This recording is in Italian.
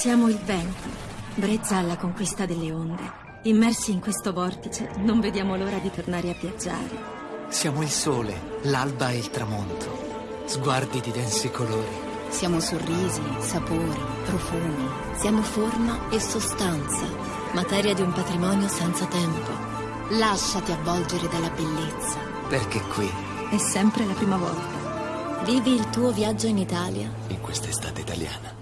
Siamo il vento, brezza alla conquista delle onde. Immersi in questo vortice, non vediamo l'ora di tornare a viaggiare. Siamo il sole, l'alba e il tramonto. Sguardi di densi colori. Siamo sorrisi, sapori, profumi. Siamo forma e sostanza, materia di un patrimonio senza tempo. Lasciati avvolgere dalla bellezza. Perché qui È sempre la prima volta. Vivi il tuo viaggio in Italia in questa estate italiana.